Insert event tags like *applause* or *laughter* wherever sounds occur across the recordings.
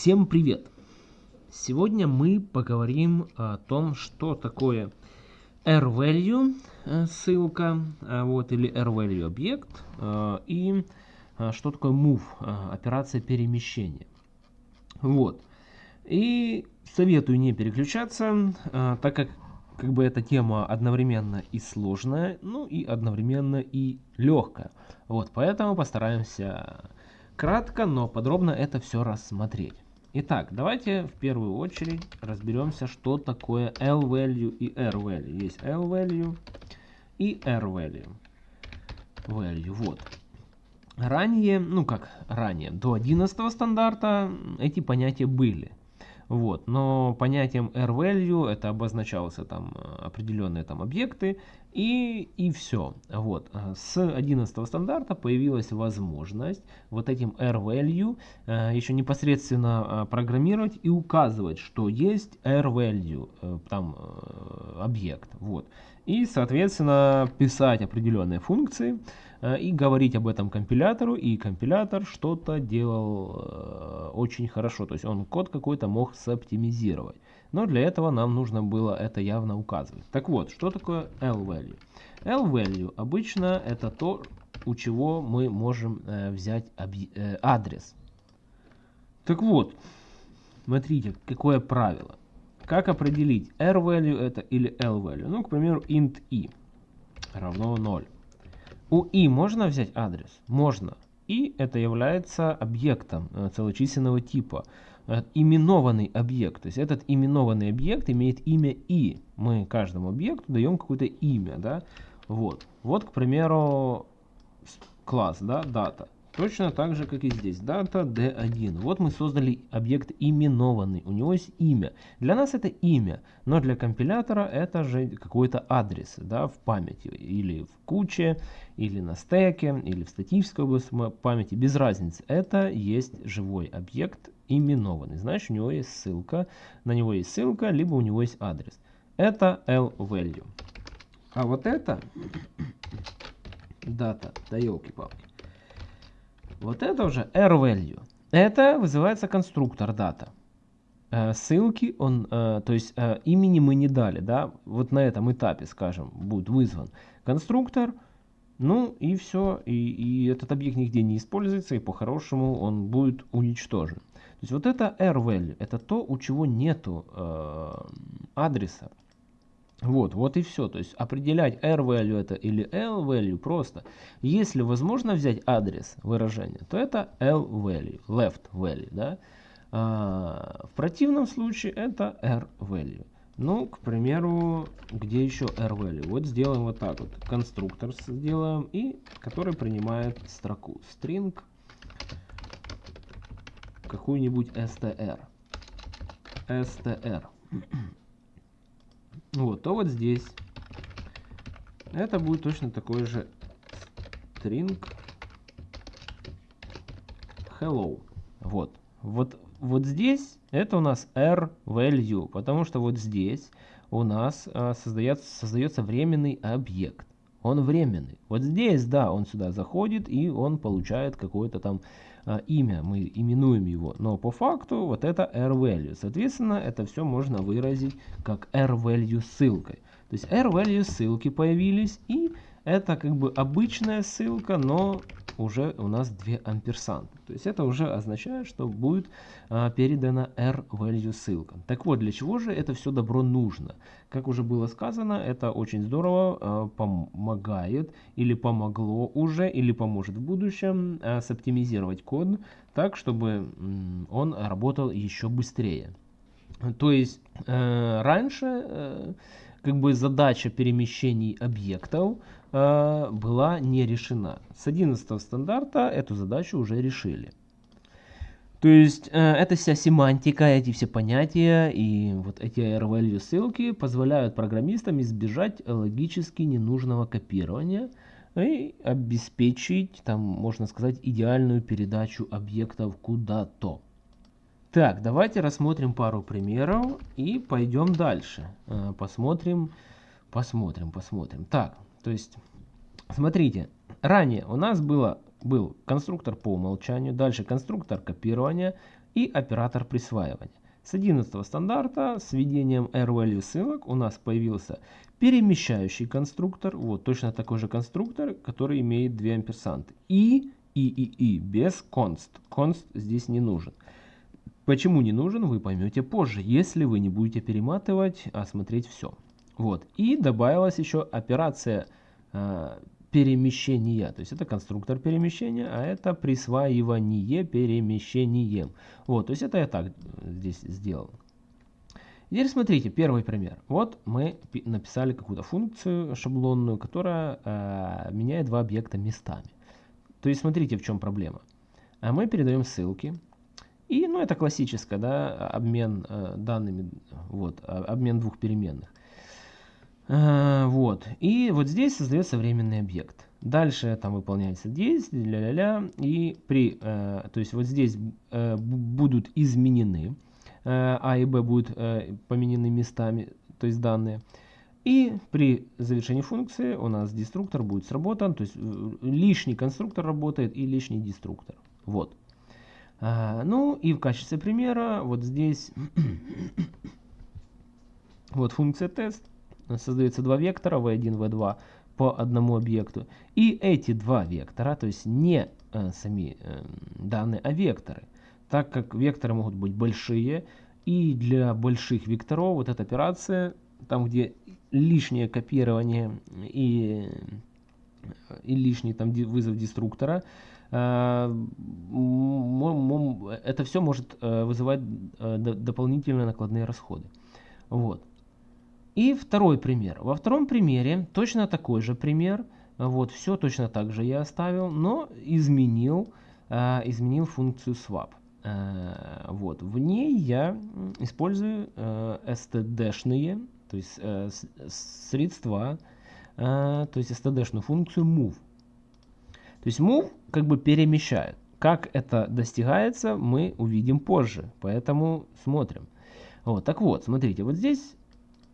Всем привет! Сегодня мы поговорим о том, что такое R-value, э, ссылка, э, вот, или R-value объект, э, и что такое move, операция перемещения. Вот. И советую не переключаться, так как как бы эта тема одновременно и сложная, ну и одновременно и легкая. Вот, поэтому постараемся кратко, но подробно это все рассмотреть. Итак, давайте в первую очередь разберемся, что такое L-value и R-value. Есть L-value и R-value. Value, вот. Ранее, ну как ранее, до 11 стандарта эти понятия были. Вот, но понятием R-value это обозначался там э, определенные там объекты и, и все. Вот, э, с 11 стандарта появилась возможность вот этим R-value э, еще непосредственно программировать и указывать, что есть R-value, там объект. Вот. И, соответственно, писать определенные функции, Э, и говорить об этом компилятору, и компилятор что-то делал э, очень хорошо, то есть он код какой-то мог соптимизировать. Но для этого нам нужно было это явно указывать. Так вот, что такое L-value? L-value обычно это то, у чего мы можем э, взять адрес. Так вот, смотрите, какое правило. Как определить R-value это или L-value? Ну, к примеру, int i равно 0. У i можно взять адрес? Можно. И это является объектом э, целочисленного типа. Э, именованный объект. То есть этот именованный объект имеет имя i. Мы каждому объекту даем какое-то имя. Да? Вот. вот, к примеру, класс, да, дата. Точно так же, как и здесь. Дата D1. Вот мы создали объект именованный. У него есть имя. Для нас это имя, но для компилятора это же какой-то адрес да, в памяти. Или в куче, или на стеке, или в статической области памяти. Без разницы. Это есть живой объект именованный. Значит, у него есть ссылка. На него есть ссылка, либо у него есть адрес. Это L-value. А вот это *coughs* дата, да елки-палки. Вот это уже R-value. Это вызывается конструктор дата. Э, ссылки он, э, то есть э, имени мы не дали, да, вот на этом этапе, скажем, будет вызван конструктор, ну и все, и, и этот объект нигде не используется, и по-хорошему он будет уничтожен. То есть вот это R-value, это то, у чего нету э, адреса. Вот, вот и все. То есть определять R-value это или L-value просто. Если возможно взять адрес выражения, то это L-value, left value. Да? А, в противном случае это R-value. Ну, к примеру, где еще R-value? Вот сделаем вот так вот. Конструктор сделаем, и который принимает строку string какую-нибудь str. str вот, то вот здесь это будет точно такой же string hello. Вот. Вот, вот здесь это у нас r value, потому что вот здесь у нас а, создается, создается временный объект. Он временный. Вот здесь, да, он сюда заходит и он получает какое-то там имя, мы именуем его, но по факту вот это r-value. Соответственно, это все можно выразить как r-value ссылкой. То есть r-value ссылки появились, и это как бы обычная ссылка, но уже у нас 2 амперсанта. То есть это уже означает, что будет а, передана R-value ссылка. Так вот, для чего же это все добро нужно? Как уже было сказано, это очень здорово а, помогает или помогло уже, или поможет в будущем а, соптимизировать код так, чтобы он работал еще быстрее. То есть э, раньше э, как бы задача перемещений объектов была не решена. С 11 стандарта эту задачу уже решили. То есть э, эта вся семантика, эти все понятия и вот эти R-value ссылки позволяют программистам избежать логически ненужного копирования и обеспечить, там можно сказать, идеальную передачу объектов куда-то. Так, давайте рассмотрим пару примеров и пойдем дальше. Э, посмотрим, посмотрим, посмотрим. Так, то есть, смотрите, ранее у нас было, был конструктор по умолчанию, дальше конструктор копирования, и оператор присваивания. С 11 стандарта с введением R-value ссылок у нас появился перемещающий конструктор, вот точно такой же конструктор, который имеет две амперсанты. И, и, и, и, без const. Const здесь не нужен. Почему не нужен, вы поймете позже, если вы не будете перематывать, а смотреть все. Вот. И добавилась еще операция э, перемещения. То есть это конструктор перемещения, а это присваивание перемещением. Вот, то есть это я так здесь сделал. Теперь смотрите, первый пример. Вот мы написали какую-то функцию шаблонную, которая э, меняет два объекта местами. То есть смотрите, в чем проблема. А мы передаем ссылки. И, ну, это классическое, да, обмен э, данными, вот, а, обмен двух переменных. Э, вот. И вот здесь создается временный объект. Дальше там выполняется действие, ля-ля-ля. И при, э, то есть вот здесь э, будут изменены, э, А и Б будут э, поменены местами, то есть данные. И при завершении функции у нас деструктор будет сработан, то есть э, лишний конструктор работает и лишний деструктор. Вот. А, ну и в качестве примера вот здесь *coughs* вот функция тест создается два вектора v1, v2 по одному объекту. И эти два вектора, то есть не э, сами э, данные, а векторы. Так как векторы могут быть большие, и для больших векторов вот эта операция, там где лишнее копирование и, и лишний там вызов деструктора, э, это все может э, вызывать э, дополнительные накладные расходы. Вот. И второй пример. Во втором примере точно такой же пример. Вот, все точно так же я оставил, но изменил, э, изменил функцию swap. Э, вот, в ней я использую э, std-шные, то есть э, средства, э, то есть std-шную функцию move. То есть move как бы перемещает. Как это достигается, мы увидим позже, поэтому смотрим. Вот, так вот, смотрите, вот здесь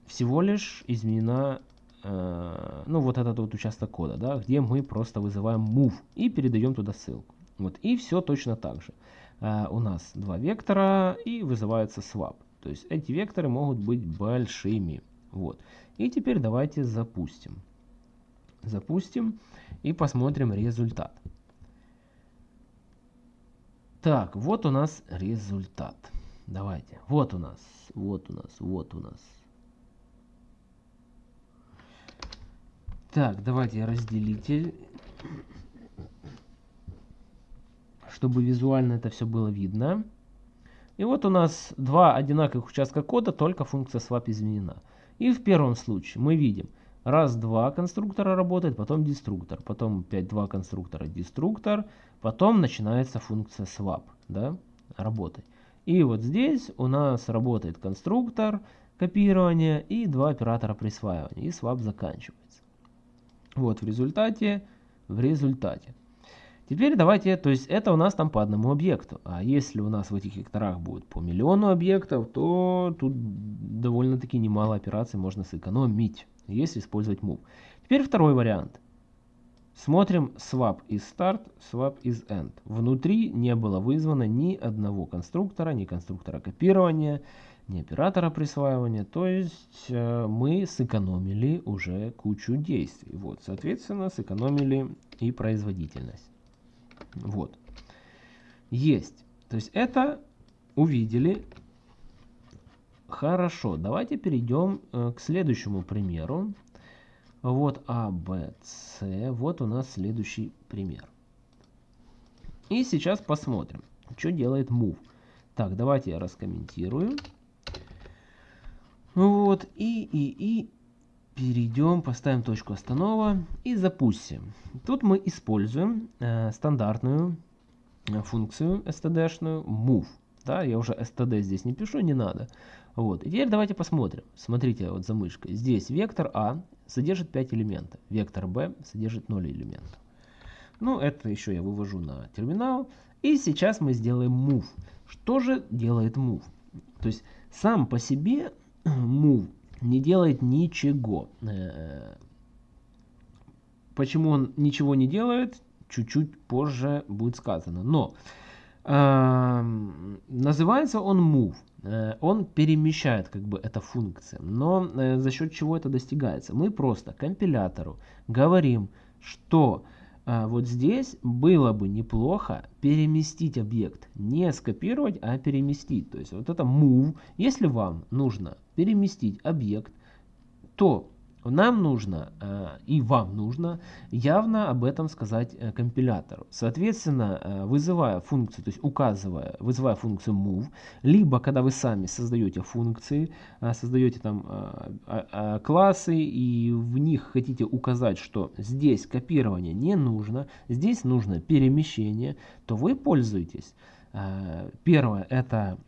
всего лишь изменена, э, ну, вот этот вот участок кода, да, где мы просто вызываем move и передаем туда ссылку. Вот, и все точно так же. Э, у нас два вектора и вызывается swap. То есть эти векторы могут быть большими. Вот. И теперь давайте запустим. Запустим и посмотрим результат. Так, вот у нас результат. Давайте. Вот у нас, вот у нас, вот у нас. Так, давайте разделитель, чтобы визуально это все было видно. И вот у нас два одинаковых участка кода, только функция swap изменена. И в первом случае мы видим, раз, два конструктора работает, потом деструктор, потом опять два конструктора деструктор, потом начинается функция swap, да, работать. И вот здесь у нас работает конструктор копирования и два оператора присваивания, и swap заканчивается. Вот в результате, в результате. Теперь давайте, то есть это у нас там по одному объекту. А если у нас в этих векторах будет по миллиону объектов, то тут довольно-таки немало операций можно сэкономить, если использовать move. Теперь второй вариант. Смотрим swap из start, swap из end. Внутри не было вызвано ни одного конструктора, ни конструктора копирования, не оператора присваивания. То есть э, мы сэкономили уже кучу действий. Вот, соответственно, сэкономили и производительность. Вот. Есть. То есть это увидели. Хорошо, давайте перейдем э, к следующему примеру. Вот А, Б, С. Вот у нас следующий пример. И сейчас посмотрим, что делает move. Так, давайте я раскомментирую. Вот, и, и, и перейдем, поставим точку останова и запустим. Тут мы используем э, стандартную э, функцию std-шную move. Да, я уже std здесь не пишу, не надо. Вот, и теперь давайте посмотрим. Смотрите вот за мышкой. Здесь вектор А содержит 5 элементов, вектор b содержит 0 элементов. Ну, это еще я вывожу на терминал. И сейчас мы сделаем move. Что же делает move? То есть сам по себе move не делает ничего. Э, почему он ничего не делает, чуть-чуть позже будет сказано. Но э, называется он move. Э, он перемещает как бы эта функция. Но э, за счет чего это достигается? Мы просто компилятору говорим, что вот здесь было бы неплохо переместить объект. Не скопировать, а переместить. То есть вот это move. Если вам нужно переместить объект, то нам нужно э, и вам нужно явно об этом сказать э, компилятору. Соответственно, э, вызывая функцию, то есть указывая, вызывая функцию move, либо когда вы сами создаете функции, создаете там а, а, классы и в них хотите указать, что здесь копирование не нужно, здесь нужно перемещение, то вы пользуетесь. Первое это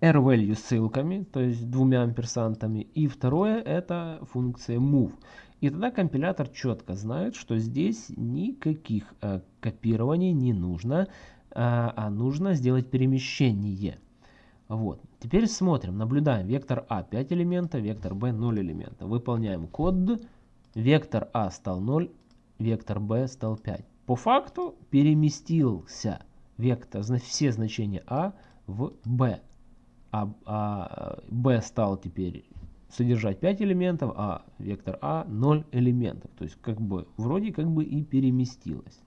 R-value ссылками, то есть двумя амперсантами. И второе это функция move. И тогда компилятор четко знает, что здесь никаких э, копирований не нужно, э, а нужно сделать перемещение. Вот. Теперь смотрим, наблюдаем. Вектор А 5 элементов, вектор Б 0 элементов. Выполняем код. Вектор А стал 0, вектор Б стал 5. По факту переместился вектор, все значения А в Б а, а b стал теперь содержать 5 элементов, а вектор а 0 элементов. То есть как бы вроде как бы и переместилось.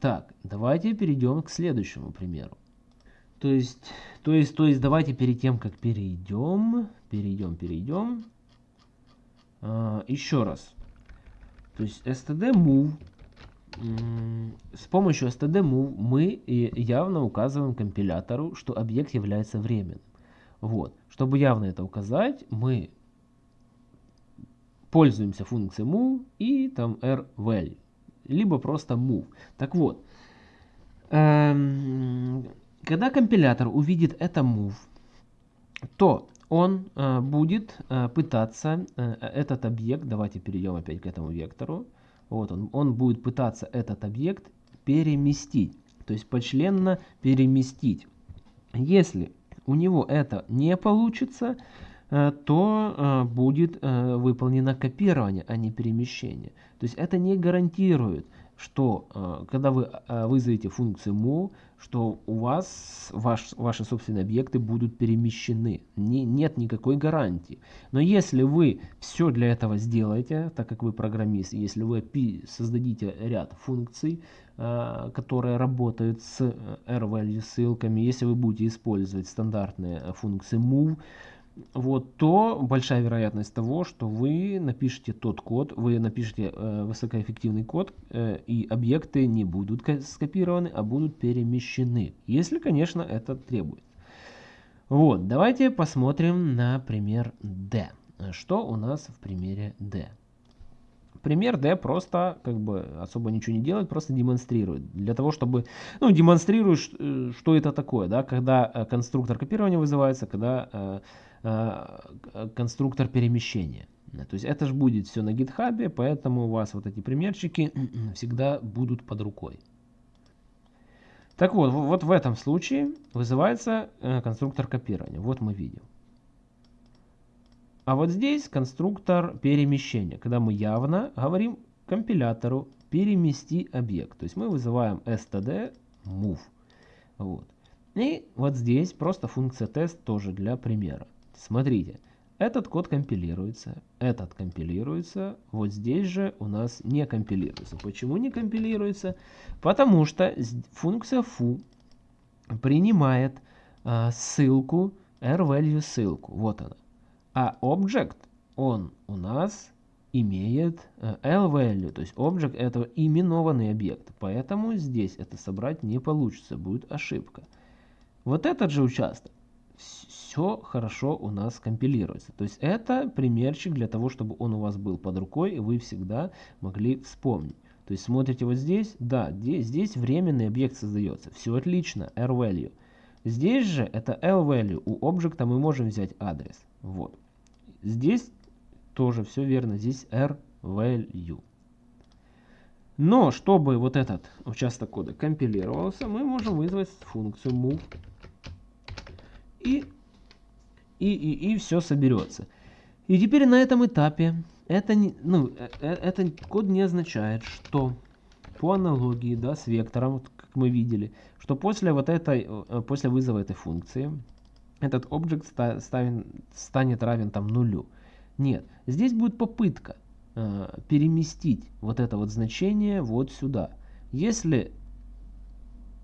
Так, давайте перейдем к следующему примеру. То есть, то есть, то есть давайте перед тем, как перейдем, перейдем, перейдем, э, еще раз. То есть std move с помощью std-move мы явно указываем компилятору, что объект является временным. Вот. Чтобы явно это указать, мы пользуемся функцией move и там r-value, либо просто move. Так вот, эм, когда компилятор увидит это move, то он э, будет э, пытаться э, этот объект, давайте перейдем опять к этому вектору, вот он, он будет пытаться этот объект переместить, то есть почленно переместить. Если у него это не получится, э, то э, будет э, выполнено копирование, а не перемещение. То есть это не гарантирует, что когда вы вызовете функцию move, что у вас ваш, ваши собственные объекты будут перемещены. Не, нет никакой гарантии. Но если вы все для этого сделаете, так как вы программист, если вы создадите ряд функций, э, которые работают с э, R-value ссылками, если вы будете использовать стандартные функции move, вот, то большая вероятность того, что вы напишете тот код, вы напишете э, высокоэффективный код, э, и объекты не будут скопированы, а будут перемещены, если, конечно, это требует. Вот, давайте посмотрим на пример D. Что у нас в примере D? Пример D просто как бы особо ничего не делает, просто демонстрирует. Для того, чтобы, ну, демонстрирует, э, что это такое, да, когда э, конструктор копирования вызывается, когда э, конструктор перемещения. То есть это же будет все на гитхабе, поэтому у вас вот эти примерчики *clears throat* всегда будут под рукой. Так вот, вот в этом случае вызывается э, конструктор копирования. Вот мы видим. А вот здесь конструктор перемещения, когда мы явно говорим компилятору перемести объект. То есть мы вызываем std move. Вот. И вот здесь просто функция тест тоже для примера. Смотрите, этот код компилируется, этот компилируется, вот здесь же у нас не компилируется. Почему не компилируется? Потому что функция foo принимает э, ссылку, r-value ссылку, вот она. А object, он у нас имеет э, l-value, то есть object это именованный объект, поэтому здесь это собрать не получится, будет ошибка. Вот этот же участок все хорошо у нас компилируется. То есть это примерчик для того, чтобы он у вас был под рукой, и вы всегда могли вспомнить. То есть смотрите вот здесь, да, здесь, здесь временный объект создается. Все отлично, R-value. Здесь же это L-value. У объекта мы можем взять адрес. Вот. Здесь тоже все верно. Здесь R-value. Но чтобы вот этот участок кода компилировался, мы можем вызвать функцию move и, и, и, и все соберется. И теперь на этом этапе это, ну, э, э, это код не означает, что по аналогии да, с вектором, вот, как мы видели, что после, вот этой, э, после вызова этой функции этот объект ста станет равен там нулю. Нет, здесь будет попытка э, переместить вот это вот значение вот сюда. Если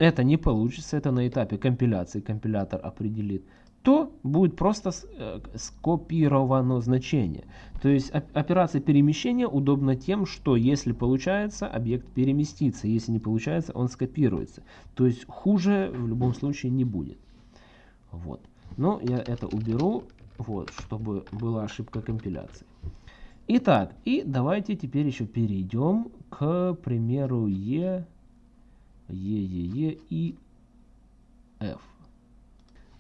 это не получится, это на этапе компиляции компилятор определит, то будет просто э, скопировано значение. То есть операция перемещения удобна тем, что если получается, объект переместится, если не получается, он скопируется. То есть хуже в любом случае не будет. Вот. Но я это уберу, вот, чтобы была ошибка компиляции. Итак, и давайте теперь еще перейдем к примеру Е, Е, Е, Е и F.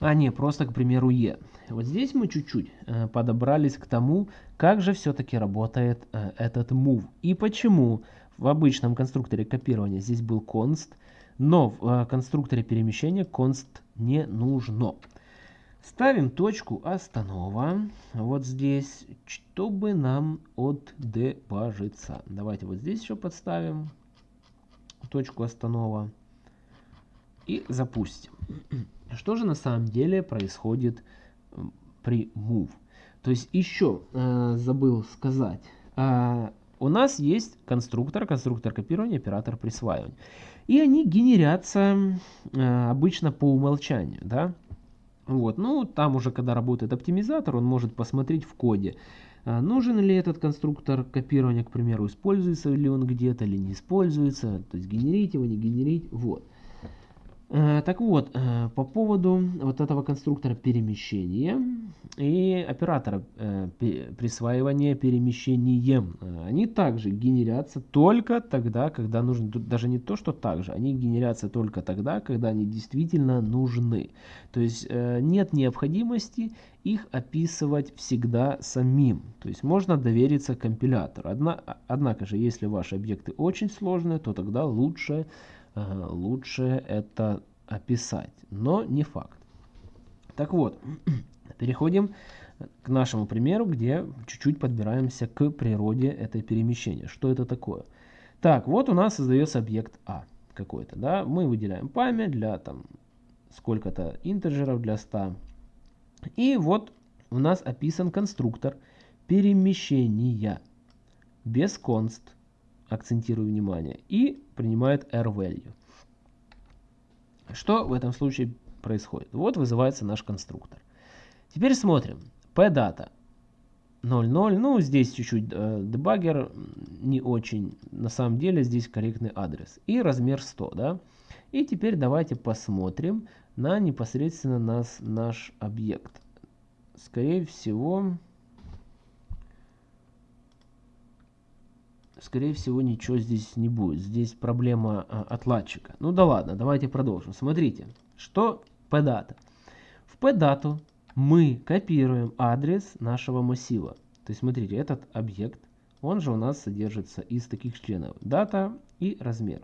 А не, просто, к примеру, Е. Вот здесь мы чуть-чуть э, подобрались к тому, как же все-таки работает э, этот move. И почему в обычном конструкторе копирования здесь был const, но в э, конструкторе перемещения const не нужно. Ставим точку останова вот здесь, чтобы нам отдебажиться. Давайте вот здесь еще подставим точку останова и запустим. Что же на самом деле происходит при move? То есть еще э, забыл сказать. Э, у нас есть конструктор, конструктор копирования, оператор присваивания. И они генерятся э, обычно по умолчанию. Да? Вот. Ну, там уже, когда работает оптимизатор, он может посмотреть в коде, э, нужен ли этот конструктор копирования, к примеру, используется ли он где-то или не используется. То есть генерить его, не генерить. Вот. Э, так вот, э, по поводу вот этого конструктора перемещения и оператора э, присваивания перемещением, они также генерятся только тогда, когда нужны. Даже не то, что также, они генерятся только тогда, когда они действительно нужны. То есть нет необходимости их описывать всегда самим. То есть можно довериться компилятору. Однако же, если ваши объекты очень сложные, то тогда лучше лучше это описать, но не факт. Так вот, *clears throat* переходим к нашему примеру, где чуть-чуть подбираемся к природе этой перемещения. Что это такое? Так, вот у нас создается объект А какой-то, да, мы выделяем память для там сколько-то интеджеров для 100. И вот у нас описан конструктор перемещения без const акцентирую внимание, и принимает r-value. Что в этом случае происходит? Вот вызывается наш конструктор. Теперь смотрим. pdata 0.0. Ну, здесь чуть-чуть э, дебаггер не очень. На самом деле здесь корректный адрес. И размер 100, да? И теперь давайте посмотрим на непосредственно нас, наш объект. Скорее всего, скорее всего, ничего здесь не будет. Здесь проблема а, отладчика. Ну да ладно, давайте продолжим. Смотрите, что pdata. В pdata мы копируем адрес нашего массива. То есть, смотрите, этот объект, он же у нас содержится из таких членов. Дата и размер.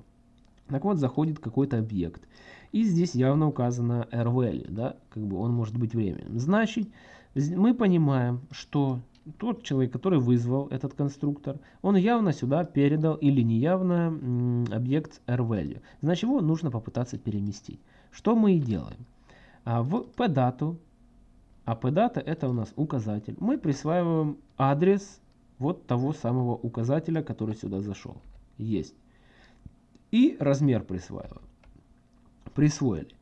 Так вот, заходит какой-то объект. И здесь явно указано r-value, да, как бы он может быть временным. Значит, мы понимаем, что тот человек, который вызвал этот конструктор, он явно сюда передал или неявно объект rValue. Значит, его нужно попытаться переместить. Что мы и делаем. А в pdata, а pdata это у нас указатель, мы присваиваем адрес вот того самого указателя, который сюда зашел. Есть. И размер присваиваем. Присвоили.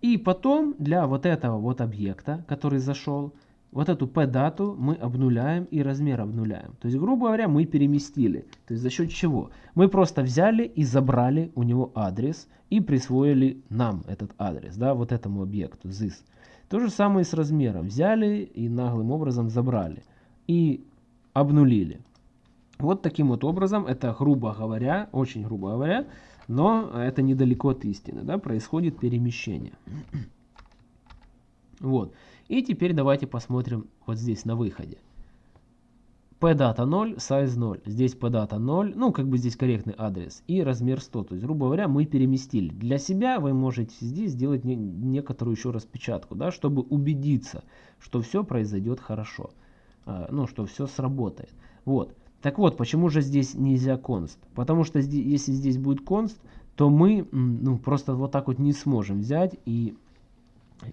И потом для вот этого вот объекта, который зашел, вот эту p-дату мы обнуляем и размер обнуляем. То есть, грубо говоря, мы переместили. То есть, за счет чего? Мы просто взяли и забрали у него адрес и присвоили нам этот адрес, да, вот этому объекту, this. То же самое с размером. Взяли и наглым образом забрали. И обнулили. Вот таким вот образом, это грубо говоря, очень грубо говоря, но это недалеко от истины, да, происходит перемещение. *clears throat* Вот. И теперь давайте посмотрим вот здесь на выходе. pdata 0, size 0. Здесь pdata 0, ну как бы здесь корректный адрес. И размер 100. То есть, грубо говоря, мы переместили. Для себя вы можете здесь сделать не, некоторую еще распечатку, да, чтобы убедиться, что все произойдет хорошо. А, ну, что все сработает. Вот. Так вот, почему же здесь нельзя const? Потому что здесь, если здесь будет const, то мы ну, просто вот так вот не сможем взять и,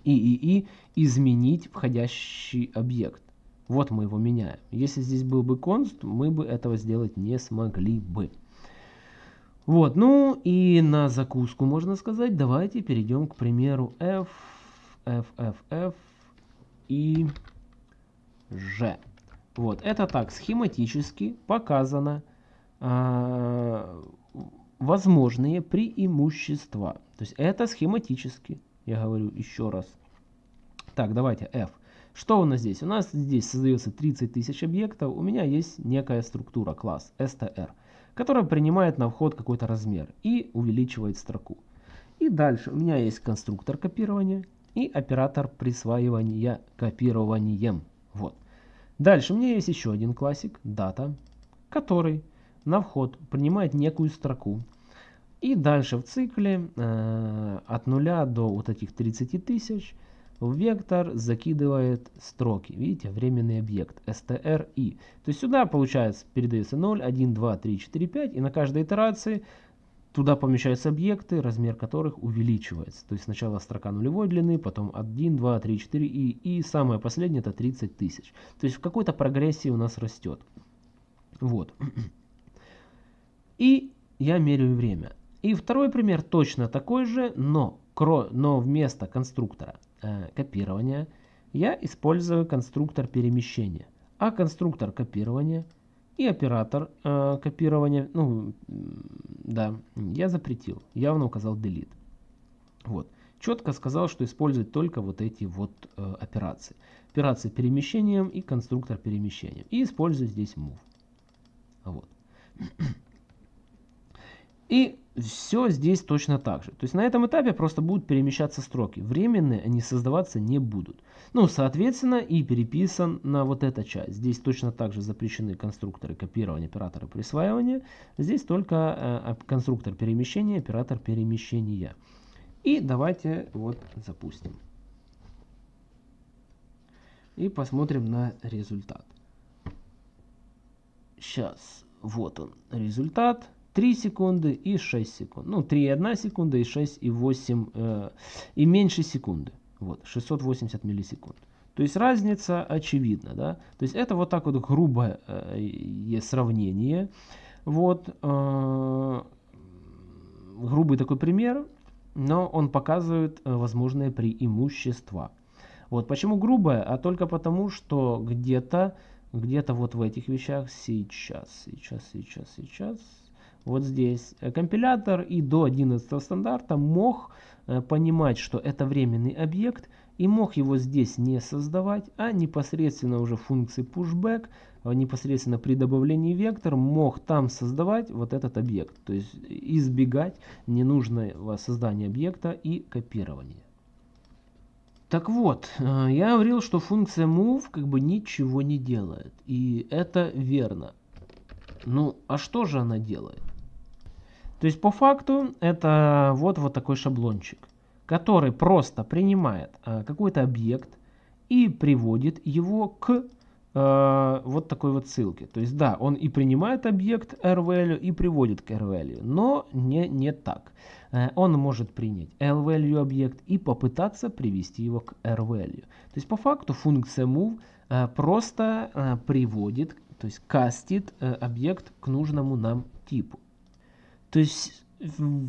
и, и, и изменить входящий объект. Вот мы его меняем. Если здесь был бы const, мы бы этого сделать не смогли бы. Вот, ну и на закуску можно сказать, давайте перейдем к примеру f, f, f, f и g. Вот, это так схематически показано э, возможные преимущества. То есть это схематически, я говорю еще раз. Так, давайте f. Что у нас здесь? У нас здесь создается 30 тысяч объектов. У меня есть некая структура, класс str, которая принимает на вход какой-то размер и увеличивает строку. И дальше у меня есть конструктор копирования и оператор присваивания копированием. Вот. Дальше у меня есть еще один классик, дата, который на вход принимает некую строку. И дальше в цикле э, от 0 до вот этих 30 тысяч вектор закидывает строки. Видите, временный объект str То есть сюда получается передается 0, 1, 2, 3, 4, 5. И на каждой итерации Туда помещаются объекты, размер которых увеличивается. То есть сначала строка нулевой длины, потом 1, 2, 3, 4 и, и самое последнее это 30 тысяч. То есть в какой-то прогрессии у нас растет. Вот. *clears throat* И я меряю время. И второй пример точно такой же, но, но вместо конструктора э, копирования я использую конструктор перемещения. А конструктор копирования – и оператор э, копирования, ну, да, я запретил, явно указал delete. Вот. Четко сказал, что использует только вот эти вот э, операции. Операции перемещением и конструктор перемещением. И использую здесь move. Вот. И все здесь точно так же. То есть на этом этапе просто будут перемещаться строки. Временные они создаваться не будут. Ну, соответственно, и переписан на вот эта часть. Здесь точно так же запрещены конструкторы копирования, операторы присваивания. Здесь только э, конструктор перемещения, оператор перемещения. И давайте вот запустим. И посмотрим на результат. Сейчас, вот он результат. 3 секунды и 6 секунд. Ну, 3,1 секунда и 6,8 э, и меньше секунды. Вот, 680 миллисекунд. То есть разница очевидна, да. То есть это вот так вот грубое э, сравнение. Вот, э, грубый такой пример, но он показывает э, возможные преимущества. Вот почему грубое, а только потому, что где-то, где-то вот в этих вещах сейчас, сейчас, сейчас, сейчас, вот здесь э, компилятор и до 11 стандарта мог э, понимать, что это временный объект и мог его здесь не создавать, а непосредственно уже функции pushback, э, непосредственно при добавлении вектор мог там создавать вот этот объект. То есть избегать ненужного создания объекта и копирования. Так вот, я говорил, что функция move как бы ничего не делает. И это верно. Ну, а что же она делает? То есть по факту это вот, вот такой шаблончик, который просто принимает э, какой-то объект и приводит его к э, вот такой вот ссылке. То есть да, он и принимает объект rvalue и приводит к rvalue, но не, не так. Э, он может принять lvalue объект и попытаться привести его к rvalue. То есть по факту функция move э, просто э, приводит, то есть кастит э, объект к нужному нам типу. То есть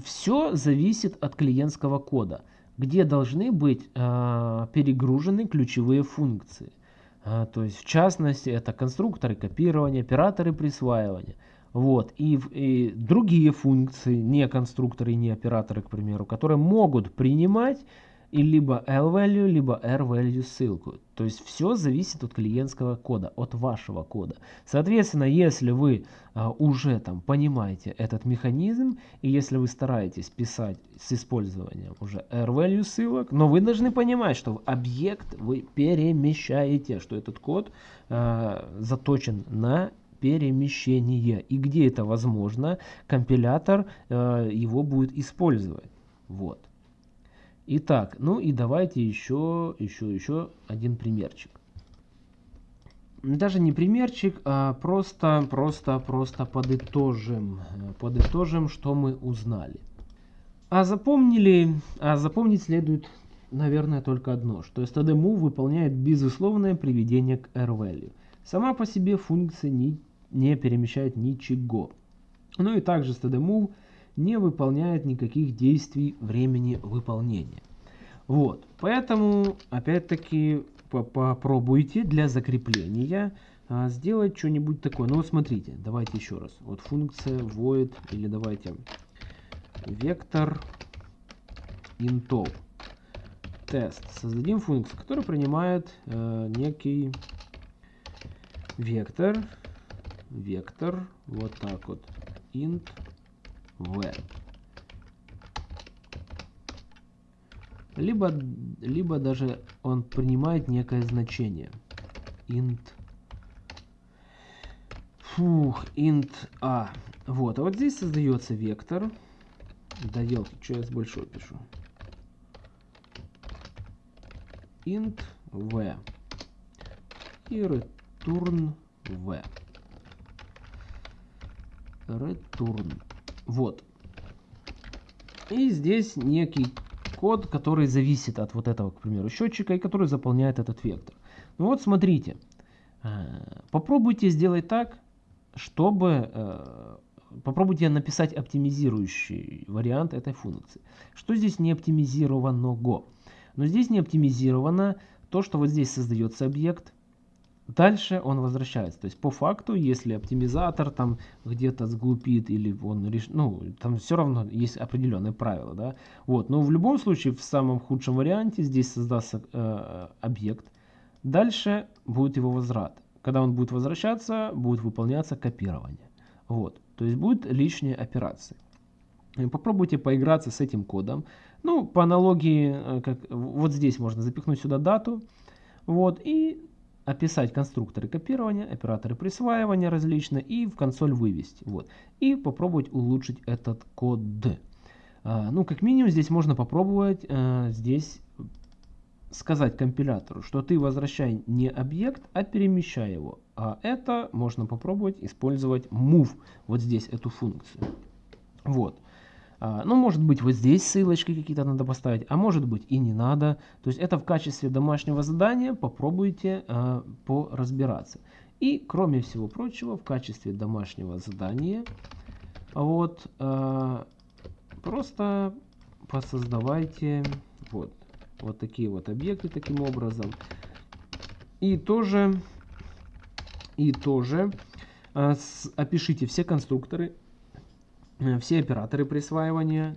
все зависит от клиентского кода, где должны быть э, перегружены ключевые функции. А, то есть в частности это конструкторы копирования, операторы присваивания. Вот. И, и другие функции, не конструкторы, не операторы, к примеру, которые могут принимать и либо L-value, либо R-value ссылку. То есть все зависит от клиентского кода, от вашего кода. Соответственно, если вы а, уже там понимаете этот механизм, и если вы стараетесь писать с использованием уже R-value ссылок, но вы должны понимать, что объект вы перемещаете, что этот код а, заточен на перемещение. И где это возможно, компилятор а, его будет использовать. Вот. Итак, ну и давайте еще, еще, еще один примерчик. даже не примерчик, а просто, просто, просто подытожим, подытожим, что мы узнали. А запомнили, а запомнить следует, наверное, только одно, что std выполняет безусловное приведение к r-value. Сама по себе функция не, не перемещает ничего. Ну и также std не выполняет никаких действий времени выполнения. Вот, поэтому, опять-таки, попробуйте для закрепления а, сделать что-нибудь такое. Ну вот смотрите, давайте еще раз. Вот функция void, или давайте вектор интов тест. Создадим функцию, которая принимает э, некий вектор, вектор, вот так вот, int v. Либо, либо даже он принимает некое значение. int Фух, int a. Вот, а вот здесь создается вектор. Доделки, что я с большой пишу. int v и return v. Return. Вот. И здесь некий код, который зависит от вот этого, к примеру, счетчика, и который заполняет этот вектор. Ну вот смотрите. Э, попробуйте сделать так, чтобы э, попробуйте написать оптимизирующий вариант этой функции. Что здесь не оптимизированного? Но здесь не оптимизировано то, что вот здесь создается объект, дальше он возвращается. То есть по факту, если оптимизатор там где-то сглупит или он реш... ну там все равно есть определенные правила, да. Вот, но в любом случае в самом худшем варианте здесь создастся э, объект, дальше будет его возврат. Когда он будет возвращаться, будет выполняться копирование. Вот, то есть будет лишние операции. Попробуйте поиграться с этим кодом. Ну, по аналогии, э, как, вот здесь можно запихнуть сюда дату. Вот, и описать конструкторы копирования, операторы присваивания различные и в консоль вывести. Вот. И попробовать улучшить этот код. А, ну, как минимум, здесь можно попробовать а, здесь сказать компилятору, что ты возвращай не объект, а перемещай его. А это можно попробовать использовать move, вот здесь эту функцию. Вот. А, ну, может быть, вот здесь ссылочки какие-то надо поставить, а может быть и не надо. То есть это в качестве домашнего задания попробуйте а, поразбираться. И, кроме всего прочего, в качестве домашнего задания вот а, просто посоздавайте вот, вот такие вот объекты таким образом. И тоже, и тоже а, с, опишите все конструкторы Э, все операторы присваивания.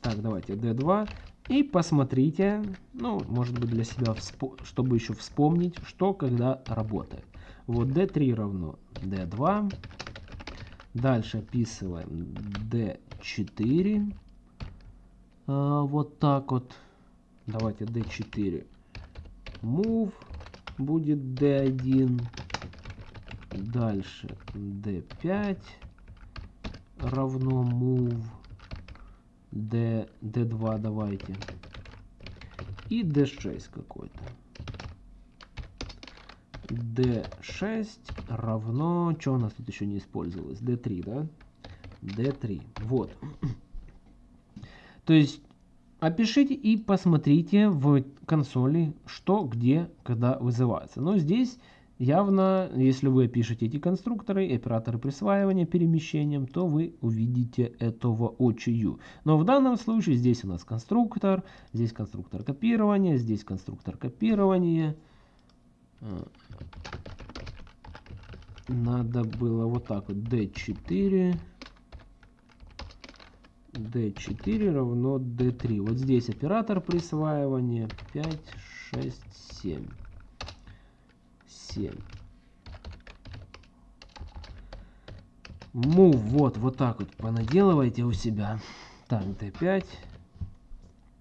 Так, давайте D2. И посмотрите, ну, может быть для себя, чтобы еще вспомнить, что когда работает. Вот D3 равно D2. Дальше описываем D4. А, вот так вот. Давайте D4. Move будет D1. Дальше D5 равно move d, d2 давайте. И d6 какой-то. d6 равно... Что у нас тут еще не использовалось? d3, да? d3. Вот. *clears throat* То есть опишите и посмотрите в консоли, что, где, когда вызывается. Но здесь Явно, если вы пишете эти конструкторы, операторы присваивания перемещением, то вы увидите этого очию. Но в данном случае здесь у нас конструктор, здесь конструктор копирования, здесь конструктор копирования. Надо было вот так вот d4 d4 равно d3. Вот здесь оператор присваивания 5, 6, 7. 7. Move, вот, вот так вот понаделывайте у себя. Так, D5.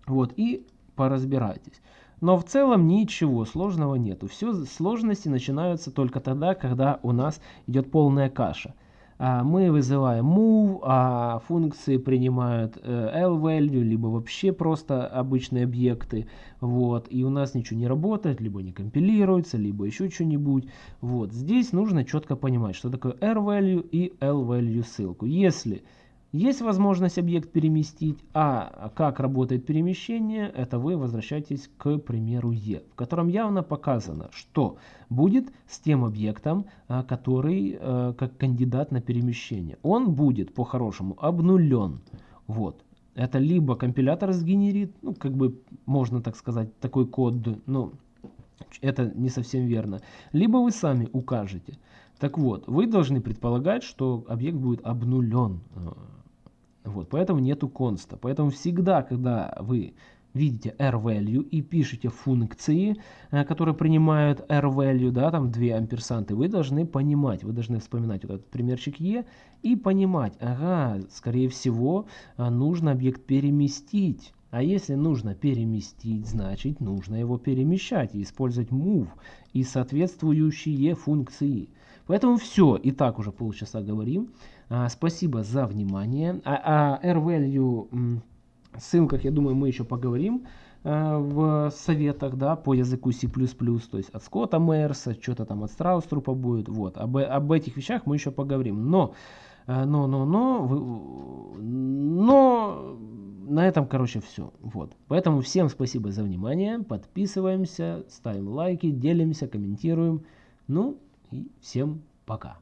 Вот, и поразбирайтесь. Но в целом ничего сложного нету. Все сложности начинаются только тогда, когда у нас идет полная каша. А, мы вызываем move, а функции принимают э, l-value, либо вообще просто обычные объекты, вот, и у нас ничего не работает, либо не компилируется, либо еще что-нибудь, вот, здесь нужно четко понимать, что такое r-value и l-value ссылку. Если есть возможность объект переместить, а как работает перемещение, это вы возвращаетесь к примеру E, в котором явно показано, что будет с тем объектом, а, который а, как кандидат на перемещение. Он будет по-хорошему обнулен. Вот. Это либо компилятор сгенерит, ну как бы можно так сказать, такой код, но это не совсем верно. Либо вы сами укажете. Так вот, вы должны предполагать, что объект будет обнулен вот, поэтому нету конста. Поэтому всегда, когда вы видите r-value и пишете функции, э, которые принимают r-value, да, там две амперсанты, вы должны понимать, вы должны вспоминать вот этот примерчик e и понимать, ага, скорее всего, э, нужно объект переместить. А если нужно переместить, значит нужно его перемещать и использовать move и соответствующие функции. Поэтому все, и так уже полчаса говорим. А, спасибо за внимание. А, а R-value ссылках, я думаю, мы еще поговорим а, в советах, да, по языку C++, то есть от Скотта Мэрса, что-то там от Страуструпа будет, вот, об, об этих вещах мы еще поговорим, но, а, но, но, но, но, на этом, короче, все, вот, поэтому всем спасибо за внимание, подписываемся, ставим лайки, делимся, комментируем, ну, и всем пока.